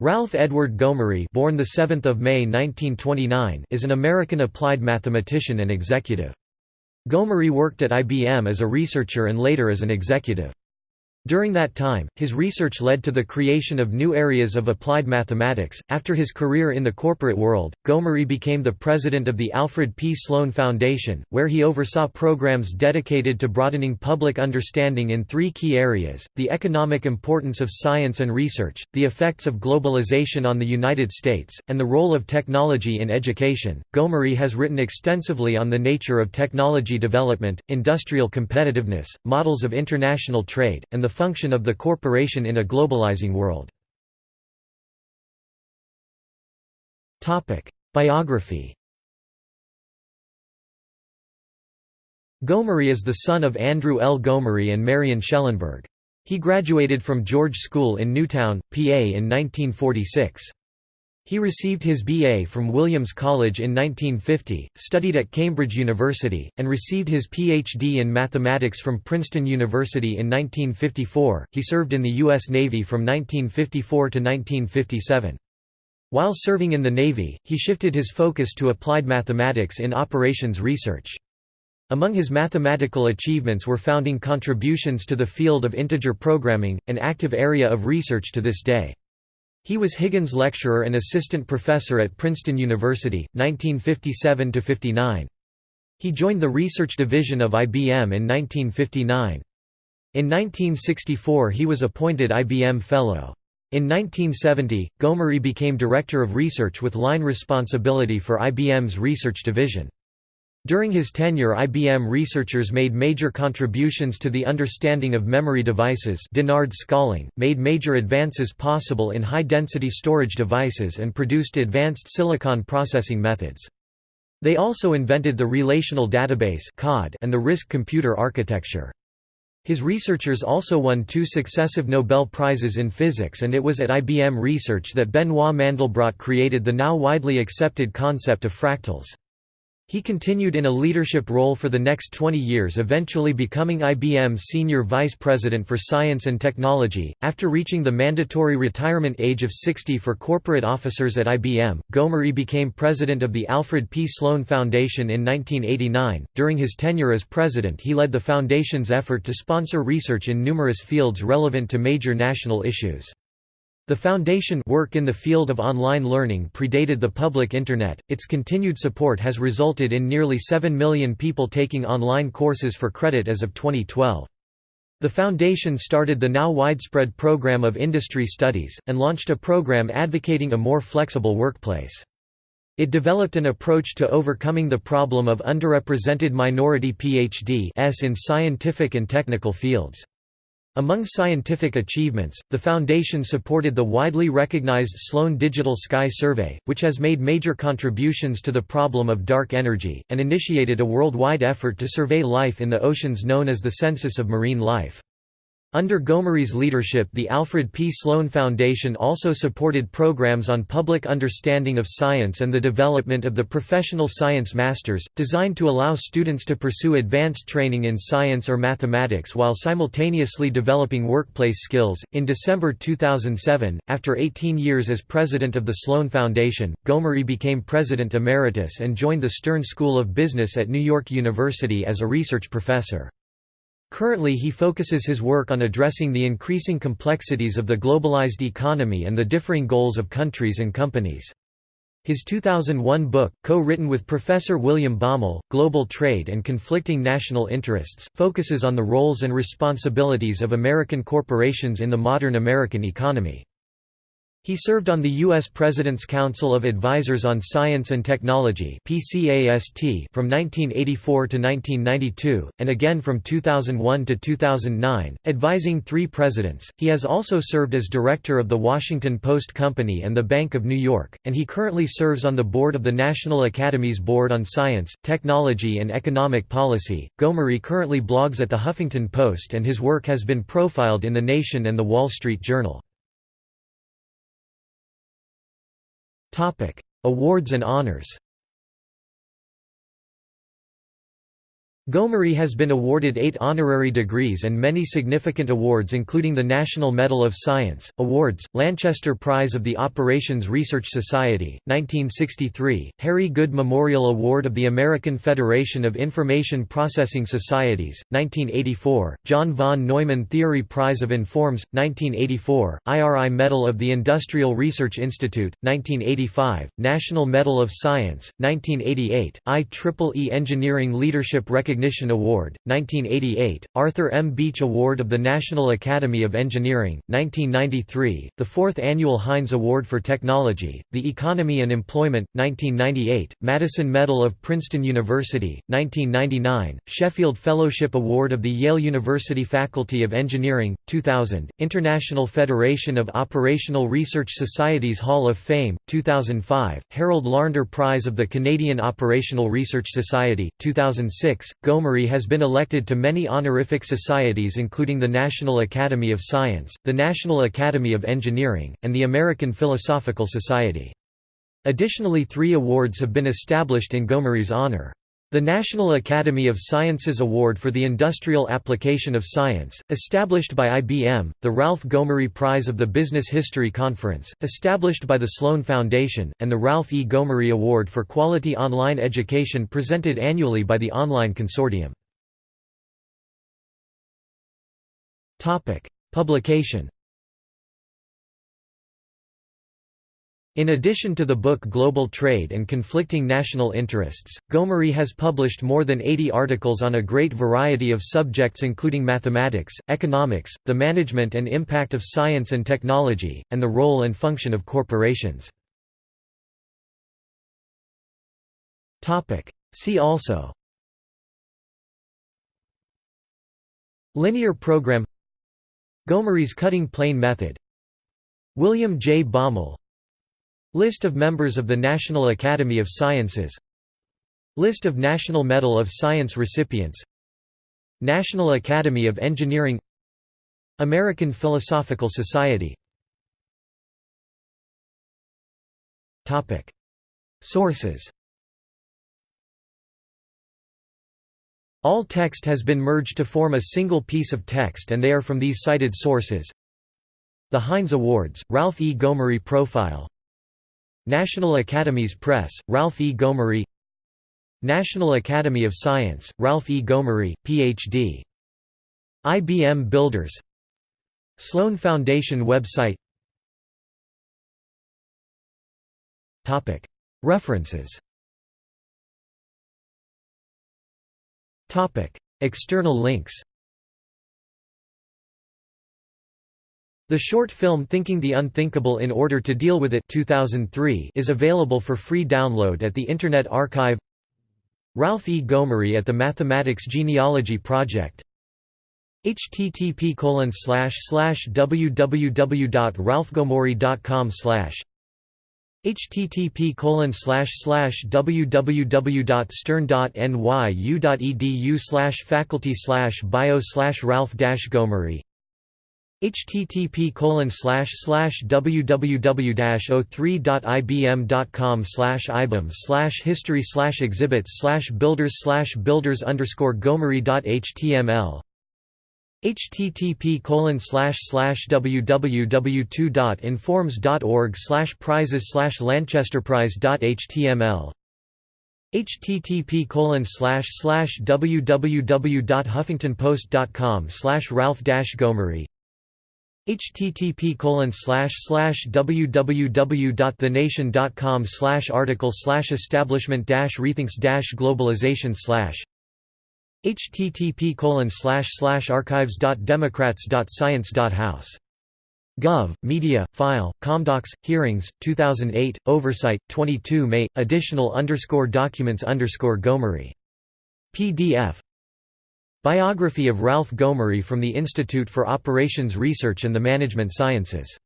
Ralph Edward Gomory born the 7th of May 1929 is an American applied mathematician and executive. Gomory worked at IBM as a researcher and later as an executive. During that time, his research led to the creation of new areas of applied mathematics. After his career in the corporate world, Gomory became the president of the Alfred P. Sloan Foundation, where he oversaw programs dedicated to broadening public understanding in three key areas the economic importance of science and research, the effects of globalization on the United States, and the role of technology in education. Gomory has written extensively on the nature of technology development, industrial competitiveness, models of international trade, and the function of the corporation in a globalizing world. Biography Gomory is the son of Andrew L. Gomory and Marion Schellenberg. He graduated from George School in Newtown, PA in 1946. He received his BA from Williams College in 1950, studied at Cambridge University, and received his PhD in mathematics from Princeton University in 1954. He served in the U.S. Navy from 1954 to 1957. While serving in the Navy, he shifted his focus to applied mathematics in operations research. Among his mathematical achievements were founding contributions to the field of integer programming, an active area of research to this day. He was Higgins Lecturer and Assistant Professor at Princeton University, 1957–59. He joined the Research Division of IBM in 1959. In 1964 he was appointed IBM Fellow. In 1970, Gomory became Director of Research with line responsibility for IBM's Research Division. During his tenure IBM researchers made major contributions to the understanding of memory devices Dennard scaling, made major advances possible in high-density storage devices and produced advanced silicon processing methods. They also invented the relational database and the RISC computer architecture. His researchers also won two successive Nobel Prizes in physics and it was at IBM Research that Benoit Mandelbrot created the now widely accepted concept of fractals. He continued in a leadership role for the next 20 years eventually becoming IBM's Senior Vice President for Science and Technology. After reaching the mandatory retirement age of 60 for corporate officers at IBM, Gomory became president of the Alfred P. Sloan Foundation in 1989. During his tenure as president he led the foundation's effort to sponsor research in numerous fields relevant to major national issues. The Foundation work in the field of online learning predated the public Internet, its continued support has resulted in nearly 7 million people taking online courses for credit as of 2012. The Foundation started the now widespread program of industry studies, and launched a program advocating a more flexible workplace. It developed an approach to overcoming the problem of underrepresented minority PhD-s in scientific and technical fields. Among scientific achievements, the Foundation supported the widely recognized Sloan Digital Sky Survey, which has made major contributions to the problem of dark energy, and initiated a worldwide effort to survey life in the oceans known as the Census of Marine Life. Under Gomory's leadership the Alfred P. Sloan Foundation also supported programs on public understanding of science and the development of the Professional Science Masters, designed to allow students to pursue advanced training in science or mathematics while simultaneously developing workplace skills. In December 2007, after 18 years as president of the Sloan Foundation, Gomory became president emeritus and joined the Stern School of Business at New York University as a research professor. Currently he focuses his work on addressing the increasing complexities of the globalized economy and the differing goals of countries and companies. His 2001 book, co-written with Professor William Baumol, Global Trade and Conflicting National Interests, focuses on the roles and responsibilities of American corporations in the modern American economy. He served on the U.S. President's Council of Advisors on Science and Technology from 1984 to 1992, and again from 2001 to 2009, advising three presidents. He has also served as director of the Washington Post Company and the Bank of New York, and he currently serves on the board of the National Academy's Board on Science, Technology and Economic Policy. Gomory currently blogs at the Huffington Post and his work has been profiled in The Nation and The Wall Street Journal. Awards and honors. Gomory has been awarded eight honorary degrees and many significant awards including the National Medal of Science, Awards, Lanchester Prize of the Operations Research Society, 1963, Harry Good Memorial Award of the American Federation of Information Processing Societies, 1984, John von Neumann Theory Prize of Informs, 1984, IRI Medal of the Industrial Research Institute, 1985, National Medal of Science, 1988, IEEE Engineering Leadership Recognition Recognition Award, 1988, Arthur M. Beach Award of the National Academy of Engineering, 1993, the fourth annual Heinz Award for Technology, the Economy and Employment, 1998, Madison Medal of Princeton University, 1999, Sheffield Fellowship Award of the Yale University Faculty of Engineering, 2000, International Federation of Operational Research Societies Hall of Fame, 2005, Harold Larnder Prize of the Canadian Operational Research Society, 2006, Gomory has been elected to many honorific societies including the National Academy of Science, the National Academy of Engineering, and the American Philosophical Society. Additionally three awards have been established in Gomory's honor. The National Academy of Sciences Award for the Industrial Application of Science, established by IBM, the Ralph Gomory Prize of the Business History Conference, established by the Sloan Foundation, and the Ralph E. Gomory Award for Quality Online Education presented annually by the Online Consortium. Publication In addition to the book Global Trade and Conflicting National Interests, Gomory has published more than 80 articles on a great variety of subjects including mathematics, economics, the management and impact of science and technology, and the role and function of corporations. See also Linear program Gomory's cutting plane method William J. Baumol List of members of the National Academy of Sciences. List of National Medal of Science recipients. National Academy of Engineering. American Philosophical Society. Sources. All text has been merged to form a single piece of text and they are from these cited sources. The Heinz Awards, Ralph E. Gomory Profile National Academies Press, Ralph E. Gomory. National Academy of Science, Ralph E. Gomory, Ph.D. IBM Builders. Sloan Foundation website. References. External links The short film Thinking the Unthinkable in Order to Deal with It 2003 is available for free download at the Internet Archive. Ralph E. Gomory at the Mathematics Genealogy Project. Http www.ralphgomory.com http www.stern.nyu.edu faculty bio ralph gomory http www.o3.ibm.com ibm history slash exhibits builders builders underscore gomory.html http www.2.informs.org prizes lanchesterprize.html http www.huffingtonpost.com ralph gomory http slash slash www.thenation.com slash article slash establishment dash rethinks globalization slash http archives.democrats.science.house Gov. Media, File, Comdocs, Hearings, 2008, Oversight, 22 May, Additional underscore documents underscore Gomory. PDF Biography of Ralph Gomory from the Institute for Operations Research and the Management Sciences